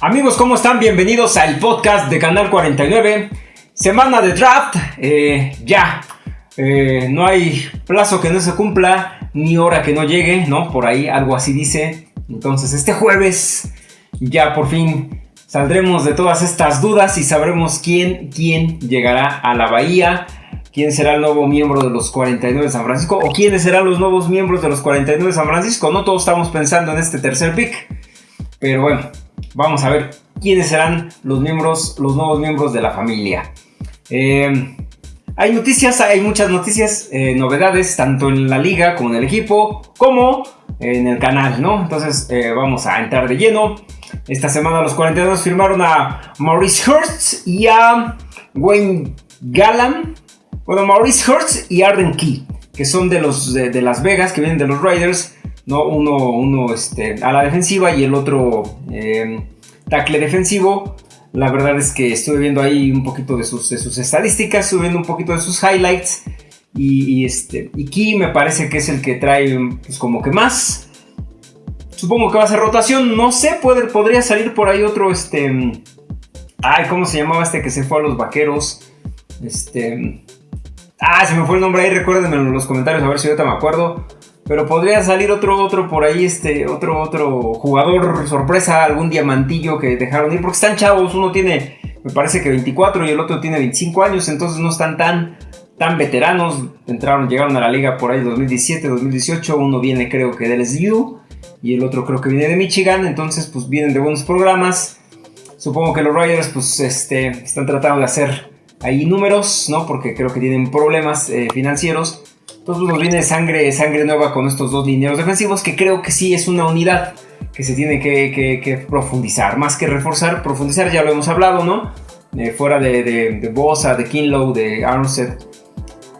Amigos, ¿cómo están? Bienvenidos al podcast de Canal 49. Semana de draft. Eh, ya. Eh, no hay plazo que no se cumpla, ni hora que no llegue, ¿no? Por ahí algo así dice. Entonces, este jueves ya por fin saldremos de todas estas dudas y sabremos quién, quién llegará a la Bahía. ¿Quién será el nuevo miembro de los 49 de San Francisco? ¿O quiénes serán los nuevos miembros de los 49 de San Francisco? No todos estamos pensando en este tercer pick. Pero bueno, vamos a ver quiénes serán los miembros, los nuevos miembros de la familia. Eh, hay noticias, hay muchas noticias, eh, novedades, tanto en la liga como en el equipo, como en el canal, ¿no? Entonces eh, vamos a entrar de lleno. Esta semana los 42 firmaron a Maurice Hurst y a Wayne Gallan. Bueno, Maurice Hurst y Arden Key, que son de los de, Las Vegas, que vienen de los Raiders. ¿No? Uno, uno este, a la defensiva y el otro tackle defensivo. La verdad es que estuve viendo ahí un poquito de sus, sus estadísticas, estuve viendo un poquito de sus highlights. Y, este, y Key me parece que es el que trae pues, como que más. Supongo que va a ser rotación. No sé, puede, podría salir por ahí otro. Este. Ay, ¿cómo se llamaba este que se fue a los vaqueros? Este. Ah, se me fue el nombre ahí, recuérdenme en los comentarios a ver si ahorita me acuerdo. Pero podría salir otro, otro por ahí, este, otro, otro jugador sorpresa, algún diamantillo que dejaron ir, porque están chavos, uno tiene, me parece que 24 y el otro tiene 25 años, entonces no están tan, tan veteranos, entraron, llegaron a la liga por ahí 2017, 2018, uno viene creo que del SU y el otro creo que viene de Michigan, entonces pues vienen de buenos programas, supongo que los Riders pues este, están tratando de hacer ahí números, ¿no? Porque creo que tienen problemas eh, financieros entonces nos viene sangre, sangre nueva con estos dos lineros defensivos que creo que sí es una unidad que se tiene que, profundizar. Más que reforzar, profundizar ya lo hemos hablado, ¿no? Eh, fuera de, de, Bosa, de Kinlow, de Armstead,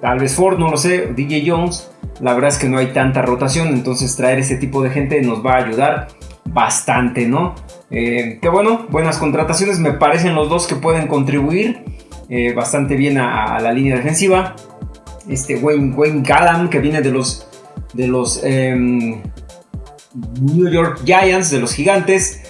tal vez Ford, no lo sé, DJ Jones. La verdad es que no hay tanta rotación, entonces traer ese tipo de gente nos va a ayudar bastante, ¿no? Eh, que bueno, buenas contrataciones, me parecen los dos que pueden contribuir eh, bastante bien a, la línea defensiva este Wayne, Wayne Gallam, que viene de los, de los em, New York Giants, de los gigantes.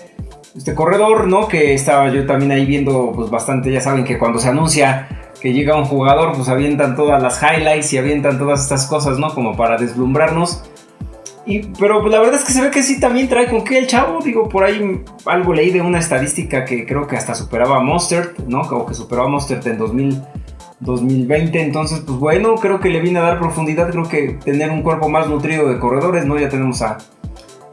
Este corredor, ¿no? Que estaba yo también ahí viendo, pues bastante, ya saben que cuando se anuncia que llega un jugador, pues avientan todas las highlights y avientan todas estas cosas, ¿no? Como para deslumbrarnos. Y, pero pues, la verdad es que se ve que sí también trae con qué el chavo. Digo, por ahí algo leí de una estadística que creo que hasta superaba a Monster, ¿no? O que superaba a Monster en 2000. 2020. Entonces, pues bueno, creo que le viene a dar profundidad. Creo que tener un cuerpo más nutrido de corredores, ¿no? Ya tenemos a,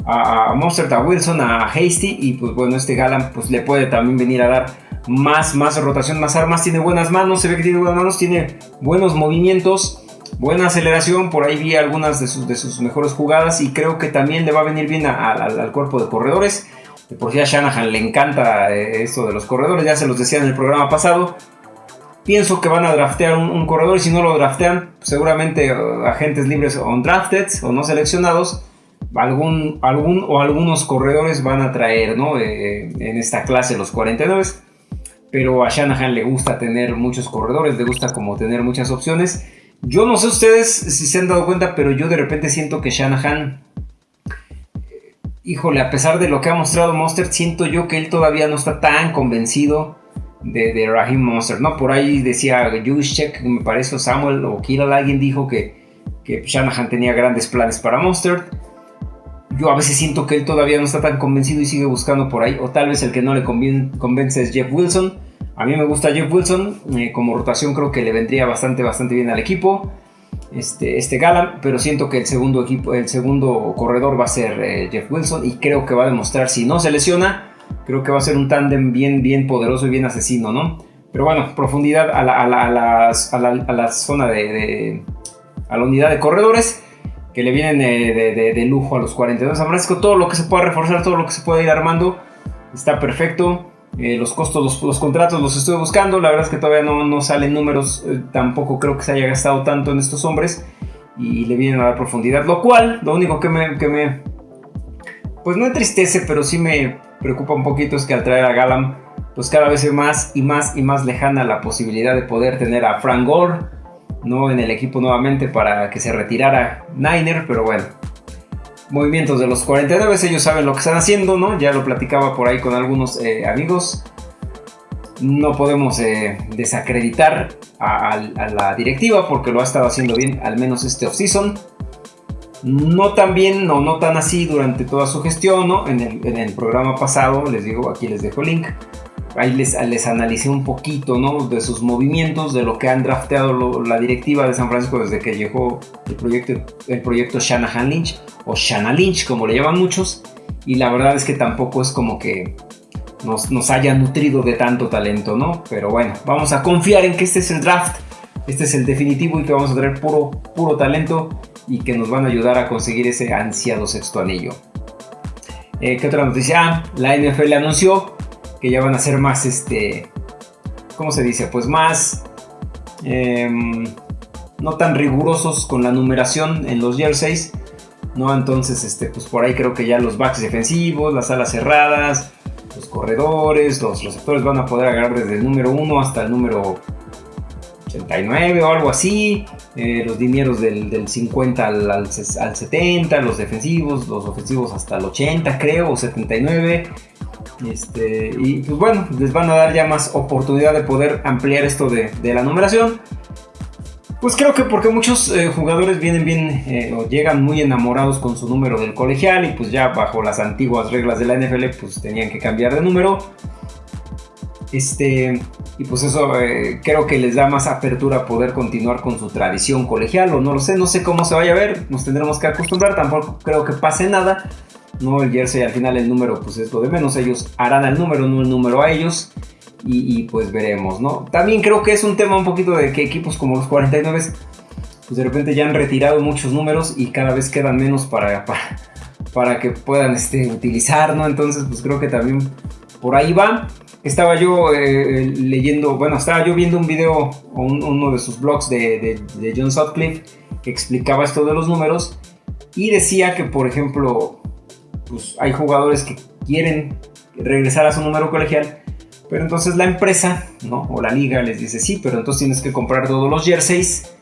a, Monster, a Wilson, a Hasty. Y pues bueno, este Galan pues le puede también venir a dar más, más rotación, más armas. Tiene buenas manos, se ve que tiene buenas manos, tiene buenos movimientos. Buena aceleración, por ahí vi algunas de sus, de sus mejores jugadas y creo que también le va a venir bien al cuerpo de corredores. Por si a Shanahan le encanta eh, esto de los corredores, ya se los decía en el programa pasado. Pienso que van a draftear un, corredor y si no lo draftean, seguramente uh, agentes libres o undrafted o no seleccionados, algún, algún o algunos corredores van a traer ¿no? Eh, en esta clase los 49. Pero a Shanahan le gusta tener muchos corredores, le gusta como tener muchas opciones. Yo no sé ustedes si se han dado cuenta, pero yo de repente siento que Shanahan, híjole, a pesar de lo que ha mostrado Monster, siento yo que él todavía no está tan convencido de, de Raheem Monster, ¿no? Por ahí decía Juszczyk, me parece, Samuel o Killal, alguien dijo que, que Shanahan tenía grandes planes para Monster. Yo a veces siento que él todavía no está tan convencido y sigue buscando por ahí, o tal vez el que no le convence es Jeff Wilson. A mí me gusta Jeff Wilson, eh, como rotación creo que le vendría bastante, bastante bien al equipo. Este, este pero siento que el segundo equipo, el segundo corredor va a ser eh, Jeff Wilson y creo que va a demostrar si no se lesiona, Creo que va a ser un tándem bien, bien poderoso y bien asesino, ¿no? Pero bueno, profundidad a la, a la, a la, zona de, a la unidad de corredores que le vienen de, lujo a los 42 San Francisco. Todo lo que se pueda reforzar, todo lo que se pueda ir armando, está perfecto. Eh, los costos, los, contratos los estoy buscando. La verdad es que todavía no, no salen números. Eh, tampoco creo que se haya gastado tanto en estos hombres. Y le vienen a dar profundidad. Lo cual, lo único que me, que me pues no entristece, pero sí me preocupa un poquito es que al traer a Galam, pues cada vez es más y más y más lejana la posibilidad de poder tener a Frank Gore, ¿no? En el equipo nuevamente para que se retirara Niner, pero bueno. movimientos de los 49, ellos saben lo que están haciendo, ¿no? Ya lo platicaba por ahí con algunos eh, amigos. No podemos eh, desacreditar a, la directiva porque lo ha estado haciendo bien, al menos este off-season. No tan bien, no, no tan así durante toda su gestión, ¿no? En el, en el programa pasado, les digo, aquí les dejo el link ahí les, les analicé un poquito, ¿no? De sus movimientos, de lo que han drafteado la directiva de San Francisco desde que llegó el proyecto, el proyecto Shanahan Lynch, o Shana Lynch, como le llaman muchos. Y la verdad es que tampoco es como que nos, nos haya nutrido de tanto talento, ¿no? Pero bueno, vamos a confiar en que este es el draft, este es el definitivo y que vamos a tener puro, puro talento y que nos van a ayudar a conseguir ese ansiado sexto anillo. Eh, ¿Qué otra noticia? Ah, la NFL anunció que ya van a ser más, este, ¿cómo se dice? Pues más, em, no tan rigurosos con la numeración en los jerseys, ¿no? Entonces, este, pues por ahí creo que ya los backs defensivos, las alas cerradas, los corredores, los receptores van a poder agarrar desde el número 1 hasta el número 89 o algo así. Eh, los dineros del, 50 al, al, 70, los defensivos, los ofensivos hasta el 80 creo, o 79. Este, y pues bueno, les van a dar ya más oportunidad de poder ampliar esto de, la numeración. Pues creo que porque muchos eh, jugadores vienen bien eh, o llegan muy enamorados con su número del colegial y pues ya bajo las antiguas reglas de la NFL pues tenían que cambiar de número. Este, y pues eso eh, creo que les da más apertura a poder continuar con su tradición colegial o no lo sé, no sé cómo se vaya a ver, nos tendremos que acostumbrar, tampoco creo que pase nada. No, el jersey al final el número pues es lo de menos, ellos harán el número, no el número a ellos. Y, pues veremos, ¿no? También creo que es un tema un poquito de que equipos como los 49 pues de repente ya han retirado muchos números y cada vez quedan menos para, para, que puedan este, utilizar, ¿no? Entonces pues creo que también por ahí va. Estaba yo eh, leyendo, bueno, estaba yo viendo un video, o uno de sus blogs de, de John Sutcliffe que explicaba esto de los números y decía que, por ejemplo, pues hay jugadores que quieren regresar a su número colegial, pero entonces la empresa, ¿no? O la liga les dice, sí, pero entonces tienes que comprar todos los jerseys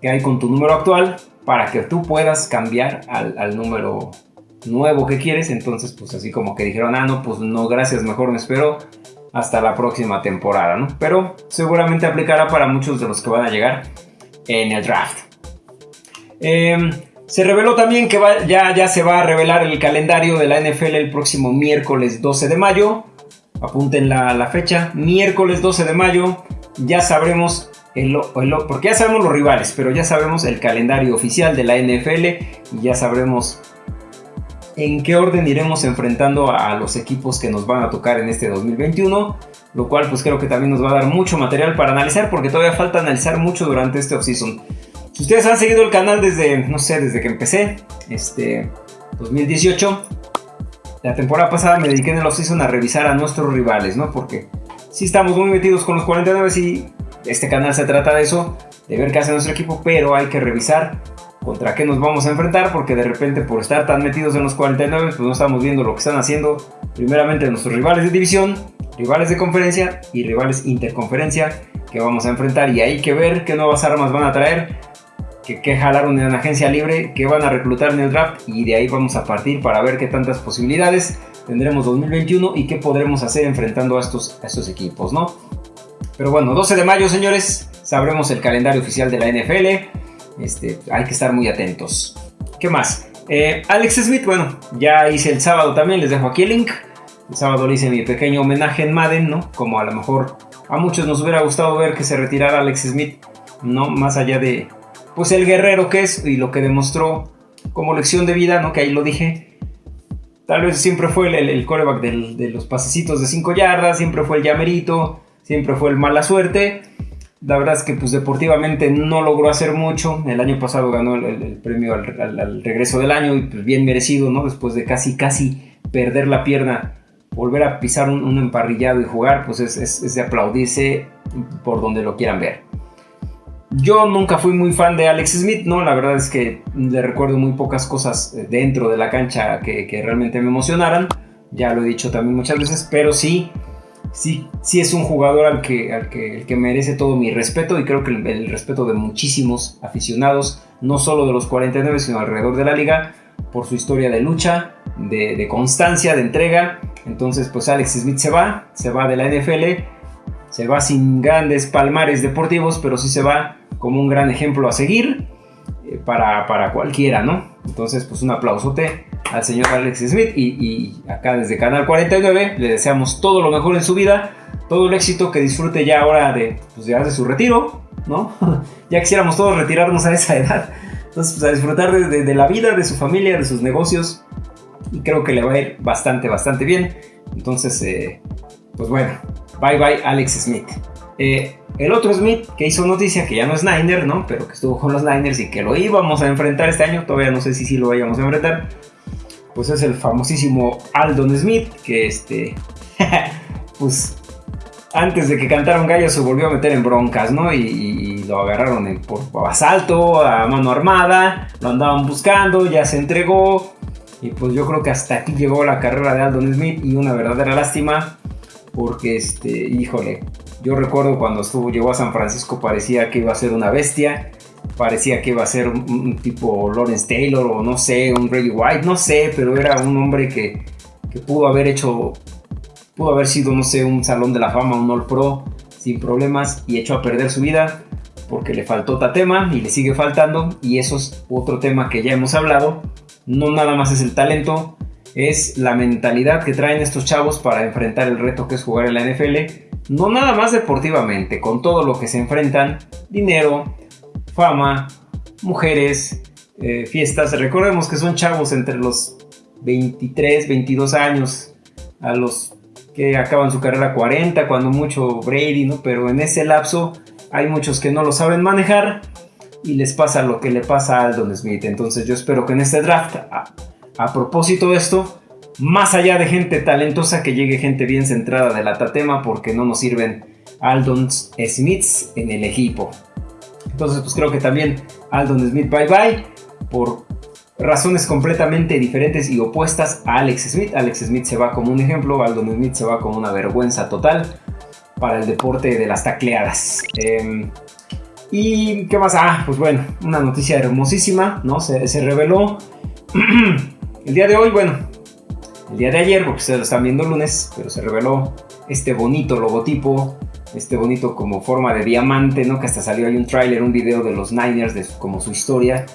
que hay con tu número actual para que tú puedas cambiar al, número nuevo que quieres. Entonces, pues así como que dijeron, ah, no, pues no, gracias, mejor me espero hasta la próxima temporada, ¿no? Pero seguramente aplicará para muchos de los que van a llegar en el draft. Eh, se reveló también que ya, se va a revelar el calendario de la NFL el próximo miércoles 12 de mayo. Apunten la, fecha. Miércoles 12 de mayo. Ya sabremos el, porque ya sabemos los rivales, pero ya sabemos el calendario oficial de la NFL y ya sabremos en qué orden iremos enfrentando a los equipos que nos van a tocar en este 2021, lo cual pues creo que también nos va a dar mucho material para analizar porque todavía falta analizar mucho durante este offseason. Si ustedes han seguido el canal desde, no sé, desde que empecé, este, 2018, la temporada pasada me dediqué en el offseason a revisar a nuestros rivales, ¿no? Porque sí estamos muy metidos con los 49 y este canal se trata de eso, de ver qué hace nuestro equipo, pero hay que revisar contra qué nos vamos a enfrentar, porque de repente por estar tan metidos en los 49, pues no estamos viendo lo que están haciendo primeramente nuestros rivales de división, rivales de conferencia y rivales interconferencia que vamos a enfrentar y hay que ver qué nuevas armas van a traer que, jalaron en la agencia libre, que van a reclutar en el draft y de ahí vamos a partir para ver qué tantas posibilidades tendremos 2021 y qué podremos hacer enfrentando a estos, estos equipos, ¿no? Pero bueno, 12 de mayo, señores, sabremos el calendario oficial de la NFL. Este, hay que estar muy atentos. ¿Qué más? Eh, Alex Smith, bueno, ya hice el sábado también, les dejo aquí el link. El sábado le hice mi pequeño homenaje en Madden, ¿no? Como a lo mejor a muchos nos hubiera gustado ver que se retirara Alex Smith, ¿no? Más allá de, pues el guerrero que es y lo que demostró como lección de vida, ¿no? Que ahí lo dije. Tal vez siempre fue el, coreback de los pasecitos de 5 yardas, siempre fue el llamerito, siempre fue el mala suerte. La verdad es que pues deportivamente no logró hacer mucho. El año pasado ganó el, premio al, regreso del año y pues bien merecido, ¿no? Después de casi, casi perder la pierna, volver a pisar un, emparrillado y jugar, pues es, es de aplaudirse por donde lo quieran ver. Yo nunca fui muy fan de Alex Smith, ¿no? La verdad es que le recuerdo muy pocas cosas eh, dentro de la cancha que, realmente me emocionaran. Ya lo he dicho también muchas veces, pero sí, sí, sí es un jugador al que, al que, que merece todo mi respeto y creo que el, respeto de muchísimos aficionados, no solo de los 49, sino alrededor de la liga, por su historia de lucha, de, constancia, de entrega. Entonces, pues Alex Smith se va, se va de la NFL, se va sin grandes palmares deportivos, pero sí se va como un gran ejemplo a seguir eh, para, para, cualquiera, ¿no? Entonces, pues un aplausote al señor Alex Smith y, acá desde Canal 49 le deseamos todo lo mejor en su vida, todo el éxito que disfrute ya ahora de, pues, de su retiro, ¿no? ya quisiéramos todos retirarnos a esa edad. Entonces, pues a disfrutar de, la vida, de su familia, de sus negocios. Y creo que le va a ir bastante, bastante bien. Entonces, eh, pues bueno, bye bye Alex Smith. Eh, el otro Smith que hizo noticia, que ya no es Niner, ¿no? Pero que estuvo con los Niners y que lo íbamos a enfrentar este año, todavía no sé si sí lo vayamos a enfrentar. Pues es el famosísimo Aldon Smith, que este, pues antes de que cantara un se volvió a meter en broncas, ¿no? Y, lo agarraron por, asalto, a mano armada, lo andaban buscando, ya se entregó. Y pues yo creo que hasta aquí llegó la carrera de Aldon Smith y una verdadera lástima porque, este, híjole, yo recuerdo cuando estuvo, llegó a San Francisco parecía que iba a ser una bestia, parecía que iba a ser un, tipo Lawrence Taylor o no sé, un Reggie White, no sé, pero era un hombre que, que pudo haber hecho Pudo haber sido, no sé, un salón de la fama, un All Pro, sin problemas, y echó a perder su vida porque le faltó Tatema y le sigue faltando. Y eso es otro tema que ya hemos hablado. No nada más es el talento, es la mentalidad que traen estos chavos para enfrentar el reto que es jugar en la NFL. No nada más deportivamente, con todo lo que se enfrentan, dinero, fama, mujeres, eh, fiestas. Recordemos que son chavos entre los 23, 22 años a los que acaban su carrera 40, cuando mucho Brady, ¿no? Pero en ese lapso hay muchos que no lo saben manejar y les pasa lo que le pasa a Aldon Smith. Entonces yo espero que en este draft, a, propósito de esto, más allá de gente talentosa, que llegue gente bien centrada de la Tatema, porque no nos sirven Aldon Smiths en el equipo. Entonces pues creo que también Aldon Smith bye bye por razones completamente diferentes y opuestas a Alex Smith. Alex Smith se va como un ejemplo, Aldon Smith se va como una vergüenza total para el deporte de las tacleadas. Em, ¿Y qué más? Ah, pues bueno, una noticia hermosísima, ¿no? Se reveló el día de hoy, bueno, el día de ayer, porque ustedes lo están viendo lunes, pero se reveló este bonito logotipo, este bonito como forma de diamante, ¿no? Que hasta salió ahí un tráiler, un video de los Niners, de como su historia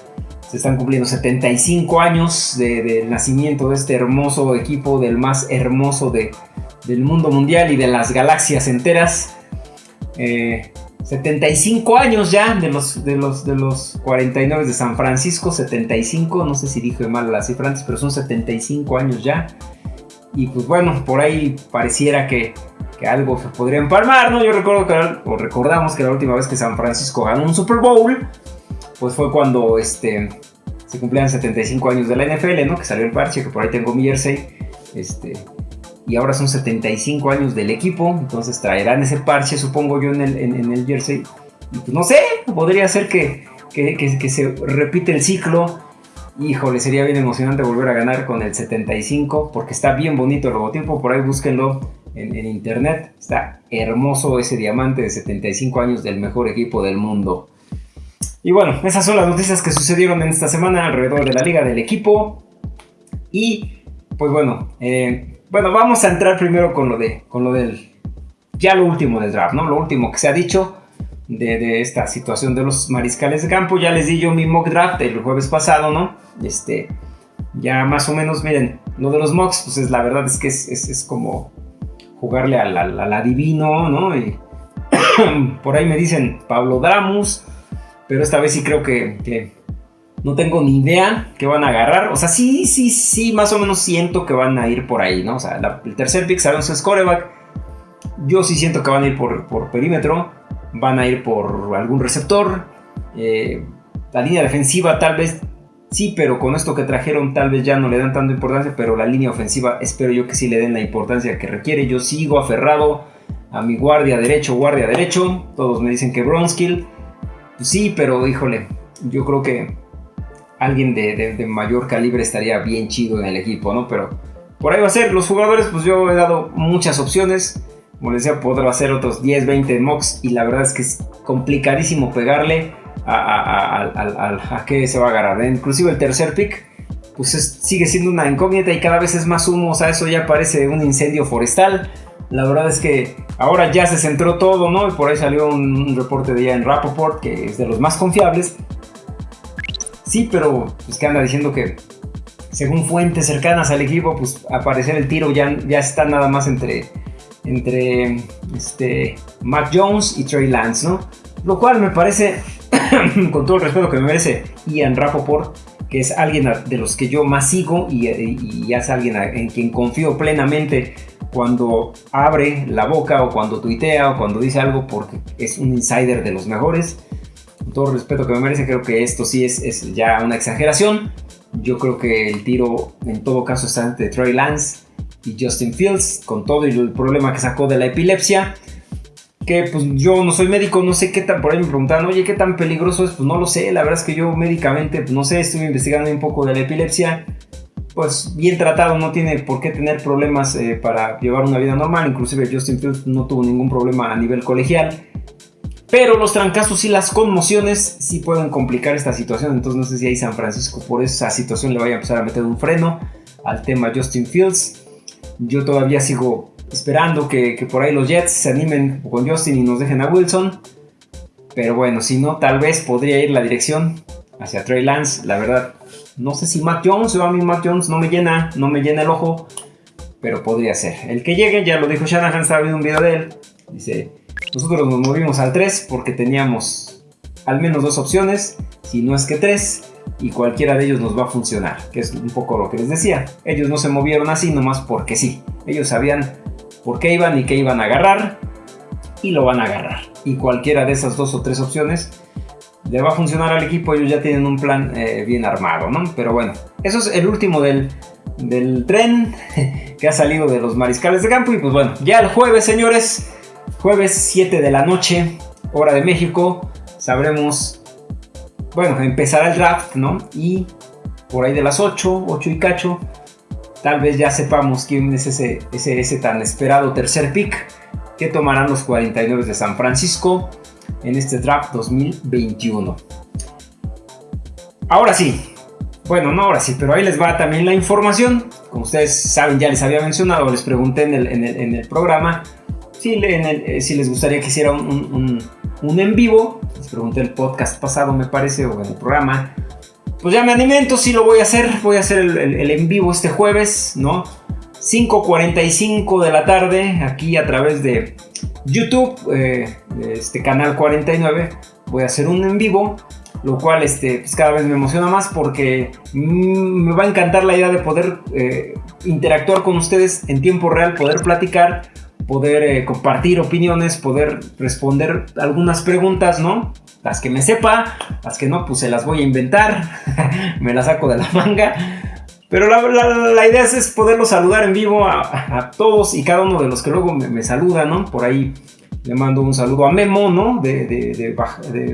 se están cumpliendo 75 años del nacimiento de este hermoso equipo, del más hermoso de, del mundo mundial y de las galaxias enteras. 75 eh, años ya de los, de, los, de los 49 de San Francisco, 75, no sé si dije mal la cifra antes, pero son 75 años ya. Y pues bueno, por ahí pareciera que, que algo se podría empalmar, ¿no? Yo recuerdo que, o recordamos que la última vez que San Francisco ganó un Super Bowl, pues fue cuando este, se cumplían 75 años de la NFL, ¿no? Que salió el parche, que por ahí tengo mi jersey. Este, y ahora son 75 años del equipo, entonces traerán ese parche, supongo yo, en el, en, el jersey. Y pues no sé, podría ser que, que, que, se repite el ciclo. Híjole, sería bien emocionante volver a ganar con el 75, porque está bien bonito el logotipo, por ahí búsquenlo en, internet. Está hermoso ese diamante de 75 años del mejor equipo del mundo. Y bueno, esas son las noticias que sucedieron en esta semana alrededor de la liga del equipo. Y pues bueno, eh, bueno, vamos a entrar primero con lo de, con lo del, ya lo último del draft, ¿no? Lo último que se ha dicho de, esta situación de los mariscales de campo. Ya les di yo mi mock draft el jueves pasado, ¿no? Este, ya más o menos, miren, lo de los mocks, pues es, la verdad es que es, como jugarle al, al, adivino, ¿no? Y por ahí me dicen Pablo Dramus, pero esta vez sí creo que, no tengo ni idea que van a agarrar. O sea, sí, sí, sí, más o menos siento que van a ir por ahí, ¿no? O sea, el tercer pick sabemos es coreback. Yo sí siento que van a ir por, por perímetro. Van a ir por algún receptor. Eh, la línea defensiva tal vez sí, pero con esto que trajeron tal vez ya no le dan tanta importancia. Pero la línea ofensiva espero yo que sí le den la importancia que requiere. Yo sigo aferrado a mi guardia derecho, guardia derecho. Todos me dicen que Bronskill. Sí, pero híjole, yo creo que alguien de, mayor calibre estaría bien chido en el equipo, ¿no? Pero por ahí va a ser. Los jugadores, pues yo he dado muchas opciones. Como les decía, podrá hacer otros 10, 20 mocks. Y la verdad es que es complicadísimo pegarle a, a, qué se va a agarrar. Inclusive el tercer pick, pues sigue siendo una incógnita y cada vez es más humo, o sea, eso ya parece un incendio forestal. La verdad es que ahora ya se centró todo, ¿no? Y por ahí salió un, reporte de ya en Rapoport, que es de los más confiables. Sí, pero pues que anda diciendo que según fuentes cercanas al equipo, pues el tiro ya, ya está nada más entre, entre este, Mac Jones y Trey Lance, ¿no? Lo cual me parece, con todo el respeto que me merece Ian Rapoport, que es alguien de los que yo más sigo y, y es alguien en quien confío plenamente cuando abre la boca o cuando tuitea o cuando dice algo porque es un insider de los mejores. Con todo el respeto que me merece, creo que esto sí es, es ya una exageración. Yo creo que el tiro en todo caso está entre Trey Lance y Justin Fields, con todo el problema que sacó de la epilepsia. Que pues yo no soy médico, no sé qué tan, por ahí me preguntaban, oye, ¿qué tan peligroso es? Pues no lo sé, la verdad es que yo médicamente, pues, no sé, estuve investigando un poco de la epilepsia pues bien tratado, no tiene por qué tener problemas eh, para llevar una vida normal, inclusive Justin Fields no tuvo ningún problema a nivel colegial, pero los trancazos y las conmociones sí pueden complicar esta situación, entonces no sé si ahí San Francisco por esa situación le vaya a empezar a meter un freno al tema Justin Fields. Yo todavía sigo esperando que, por ahí los Jets se animen con Justin y nos dejen a Wilson, pero bueno, si no, tal vez podría ir la dirección hacia Trey Lance, la verdad no sé si Mac Jones, o a mí Mac Jones no me llena, no me llena el ojo, pero podría ser. El que llegue, ya lo dijo Shanahan, estaba viendo un video de él. Dice, nosotros nos movimos al 3 porque teníamos al menos dos opciones, si no es que tres, y cualquiera de ellos nos va a funcionar, que es un poco lo que les decía. Ellos no se movieron así nomás porque sí. Ellos sabían por qué iban y qué iban a agarrar, y lo van a agarrar. Y cualquiera de esas dos o tres opciones le va a funcionar al equipo, ellos ya tienen un plan eh, bien armado, ¿no? Pero bueno, eso es el último del, del tren que ha salido de los mariscales de campo. Y pues bueno, ya el jueves, señores, jueves 7 de la noche, hora de México, sabremos, bueno, empezará el draft, ¿no? Y por ahí de las 8, 8 y cacho, tal vez ya sepamos quién es ese, ese, tan esperado tercer pick que tomarán los 49 de San Francisco en este draft 2021. Ahora sí, bueno, no ahora sí, pero ahí les va también la información. Como ustedes saben, ya les había mencionado, les pregunté en el, programa si, eh, si, les gustaría que hiciera un, en vivo. Les pregunté el podcast pasado, me parece, o en el programa. Pues ya me animé, entonces sí lo voy a hacer. Voy a hacer el, en vivo este jueves, ¿no? 5.45 de la tarde, aquí a través de YouTube, eh, este canal 49, voy a hacer un en vivo, lo cual este, pues cada vez me emociona más porque mm, me va a encantar la idea de poder eh, interactuar con ustedes en tiempo real, poder platicar, poder eh, compartir opiniones, poder responder algunas preguntas, ¿no? Las que me sepa, las que no, pues se las voy a inventar, me las saco de la manga. Pero la, idea es, poderlos saludar en vivo a, todos y cada uno de los que luego me, saludan, ¿no? Por ahí le mando un saludo a Memo, ¿no? De,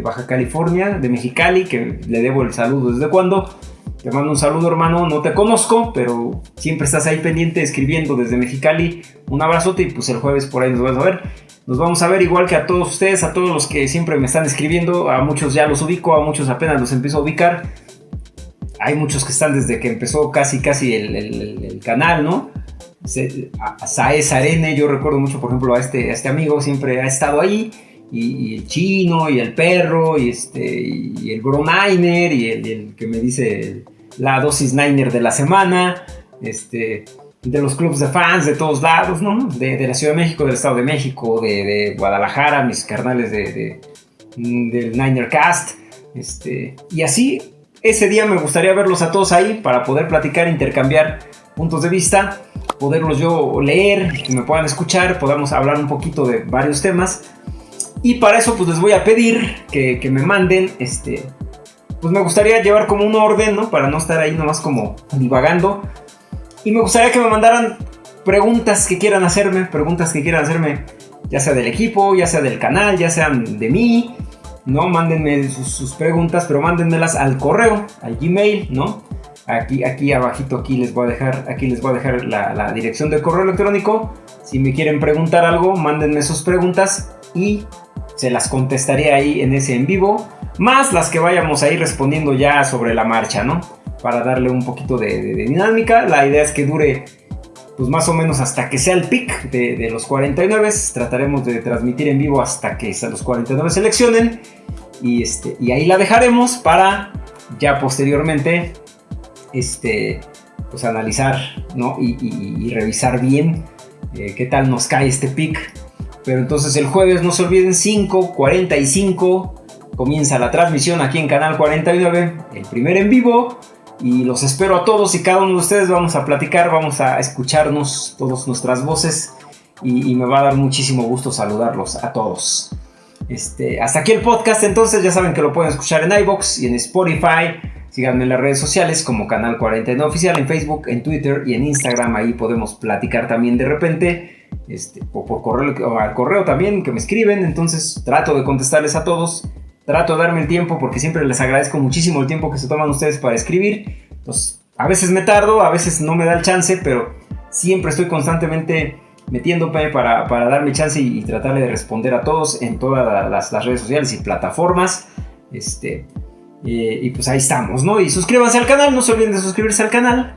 Baja, California, de Mexicali, que le debo el saludo desde cuando. Te mando un saludo, hermano. No te conozco, pero siempre estás ahí pendiente escribiendo desde Mexicali. Un abrazote y pues el jueves por ahí nos vamos a ver. Nos vamos a ver igual que a todos ustedes, a todos los que siempre me están escribiendo. A muchos ya los ubico, a muchos apenas los empiezo a ubicar hay muchos que están desde que empezó casi casi el, canal, ¿no? Sae Sarene, yo recuerdo mucho, por ejemplo, a este, este amigo, siempre ha estado ahí, y, el chino, y el perro, y, este, y el bro Niner, y el, que me dice la dosis Niner de la semana, este, de los clubes de fans de todos lados, ¿no? De, la Ciudad de México, del Estado de México, de, Guadalajara, mis carnales de, del Niner Cast, este, y así ese día me gustaría verlos a todos ahí para poder platicar, intercambiar puntos de vista, poderlos yo leer, que me puedan escuchar, podamos hablar un poquito de varios temas. Y para eso pues les voy a pedir que, me manden, este, pues me gustaría llevar como un orden, ¿no? Para no estar ahí nomás como divagando. Y me gustaría que me mandaran preguntas que quieran hacerme, preguntas que quieran hacerme, ya sea del equipo, ya sea del canal, ya sean de mí, ¿no? Mándenme sus, preguntas, pero mándenmelas al correo, al Gmail, ¿no? Aquí, aquí abajito, aquí les voy a dejar, aquí les voy a dejar la, dirección del correo electrónico. Si me quieren preguntar algo, mándenme sus preguntas y se las contestaré ahí en ese en vivo. Más las que vayamos a ir respondiendo ya sobre la marcha, ¿no? para darle un poquito de, dinámica. La idea es que dure pues más o menos hasta que sea el pick de, los 49. Trataremos de transmitir en vivo hasta que los 49 seleccionen. Y, este, y ahí la dejaremos para ya posteriormente este, pues analizar ¿no? y, revisar bien eh, qué tal nos cae este pick. Pero entonces el jueves no se olviden 5.45 comienza la transmisión aquí en Canal 49, el primer en vivo. Y los espero a todos y cada uno de ustedes. Vamos a platicar, vamos a escucharnos todas nuestras voces. Y, me va a dar muchísimo gusto saludarlos a todos. Este, hasta aquí el podcast, entonces ya saben que lo pueden escuchar en iBox y en Spotify. Síganme en las redes sociales como Canal 49 Oficial, en Facebook, en Twitter y en Instagram. Ahí podemos platicar también de repente. Este, o por correo, al correo también que me escriben. Entonces trato de contestarles a todos. Trato de darme el tiempo porque siempre les agradezco muchísimo el tiempo que se toman ustedes para escribir. Pues a veces me tardo, a veces no me da el chance, pero siempre estoy constantemente metiéndome para, para darme chance y, tratar de responder a todos en todas las, redes sociales y plataformas. Este, eh, y pues ahí estamos, ¿no? Y suscríbanse al canal, no se olviden de suscribirse al canal,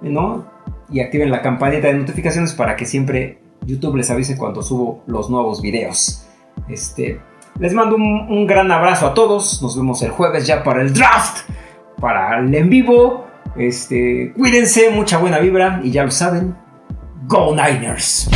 ¿no? Y activen la campanita de notificaciones para que siempre YouTube les avise cuando subo los nuevos videos. Este, les mando un, gran abrazo a todos. Nos vemos el jueves ya para el draft, para el en vivo. Este, cuídense, mucha buena vibra y ya lo saben. Go Niners.